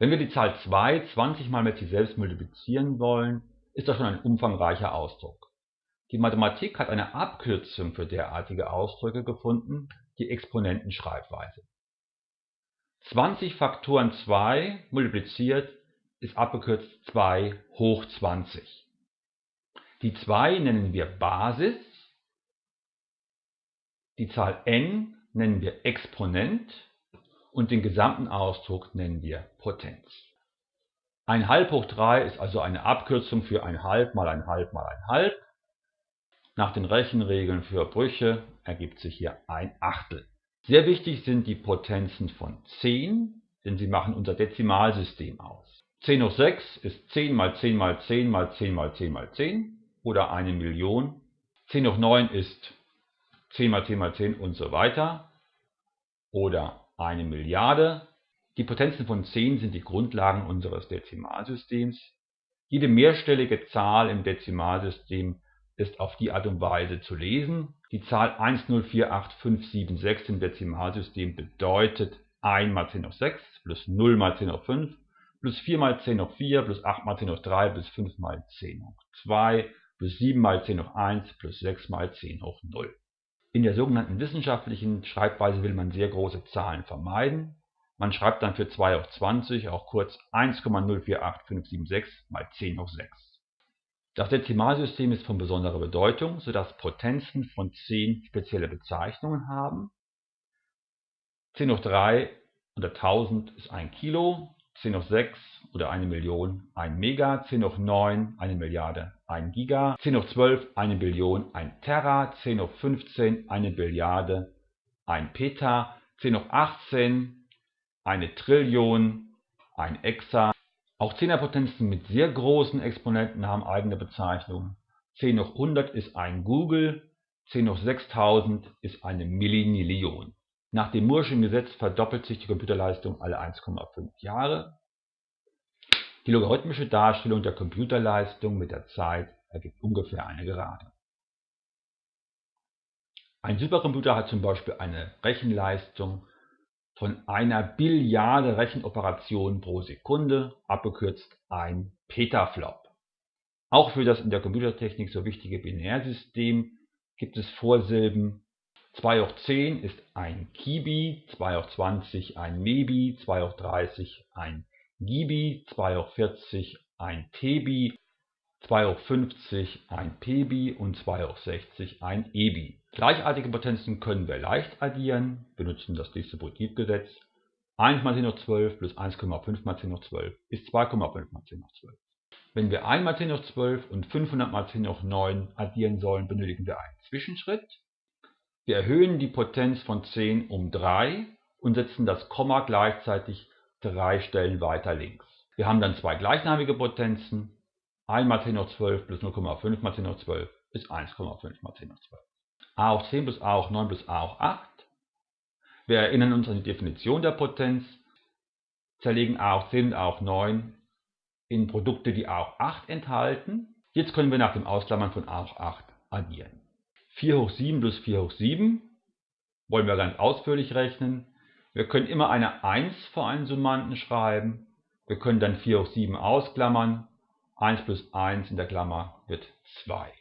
Wenn wir die Zahl 2 20 mal mit sich selbst multiplizieren wollen, ist das schon ein umfangreicher Ausdruck. Die Mathematik hat eine Abkürzung für derartige Ausdrücke gefunden, die Exponentenschreibweise. 20 Faktoren 2 multipliziert ist abgekürzt 2 hoch 20. Die 2 nennen wir Basis, die Zahl n nennen wir Exponent und den gesamten Ausdruck nennen wir Potenz. Ein halb hoch 3 ist also eine Abkürzung für ein halb mal ein halb mal ein halb. Nach den Rechenregeln für Brüche ergibt sich hier ein Achtel. Sehr wichtig sind die Potenzen von 10, denn sie machen unser Dezimalsystem aus. 10 hoch 6 ist 10 mal 10 mal 10 mal 10 mal 10 mal 10 oder eine Million. 10 hoch 9 ist 10 mal 10 mal 10 und so weiter oder eine Milliarde. Die Potenzen von 10 sind die Grundlagen unseres Dezimalsystems. Jede mehrstellige Zahl im Dezimalsystem ist auf die Art und Weise zu lesen. Die Zahl 1048576 im Dezimalsystem bedeutet 1 mal 10 hoch 6 plus 0 mal 10 hoch 5 plus 4 mal 10 hoch 4 plus 8 mal 10 hoch 3 plus 5 mal 10 hoch 2 plus 7 mal 10 hoch 1 plus 6 mal 10 hoch 0. In der sogenannten wissenschaftlichen Schreibweise will man sehr große Zahlen vermeiden. Man schreibt dann für 2 hoch 20 auch kurz 1,048576 mal 10 hoch 6. Das Dezimalsystem ist von besonderer Bedeutung, sodass Potenzen von 10 spezielle Bezeichnungen haben. 10 hoch 3 oder 1000 ist 1 Kilo, 10 hoch 6 oder 1 Million 1 Mega, 10 hoch 9 1 Milliarde 1 Giga, 10 hoch 12 1 Billion 1 Terra, 10 hoch 15 1 Billiarde 1 Peta, 10 hoch 18 1 Trillion 1 Exa, auch Zehnerpotenzen mit sehr großen Exponenten haben eigene Bezeichnungen. 10 hoch 100 ist ein Google, 10 hoch 6000 ist eine Millinillion. Nach dem Moore'schen Gesetz verdoppelt sich die Computerleistung alle 1,5 Jahre. Die logarithmische Darstellung der Computerleistung mit der Zeit ergibt ungefähr eine Gerade. Ein Supercomputer hat zum Beispiel eine Rechenleistung von einer Billiarde Rechenoperationen pro Sekunde, abgekürzt ein Petaflop. Auch für das in der Computertechnik so wichtige Binärsystem gibt es Vorsilben. 2 hoch 10 ist ein Kibi, 2 hoch 20 ein Mebi, 2 hoch 30 ein Gibi, 2 hoch 40 ein Tebi, 2 hoch 50 ein Pebi und 2 hoch 60 ein Ebi. Gleichartige Potenzen können wir leicht addieren, benutzen das Distributivgesetz. 1 mal 10 hoch 12 plus 1,5 mal 10 hoch 12 ist 2,5 mal 10 hoch 12. Wenn wir 1 mal 10 hoch 12 und 500 mal 10 hoch 9 addieren sollen, benötigen wir einen Zwischenschritt. Wir erhöhen die Potenz von 10 um 3 und setzen das Komma gleichzeitig drei Stellen weiter links. Wir haben dann zwei gleichnamige Potenzen. 1 mal 10 hoch 12 plus 0,5 mal 10 hoch 12 ist 1,5 mal 10 hoch 12 a hoch 10 plus a hoch 9 plus a hoch 8. Wir erinnern uns an die Definition der Potenz, zerlegen a hoch 10 und a hoch 9 in Produkte, die a hoch 8 enthalten. Jetzt können wir nach dem Ausklammern von a hoch 8 addieren. 4 hoch 7 plus 4 hoch 7 wollen wir ganz ausführlich rechnen. Wir können immer eine 1 vor einen Summanden schreiben. Wir können dann 4 hoch 7 ausklammern. 1 plus 1 in der Klammer wird 2.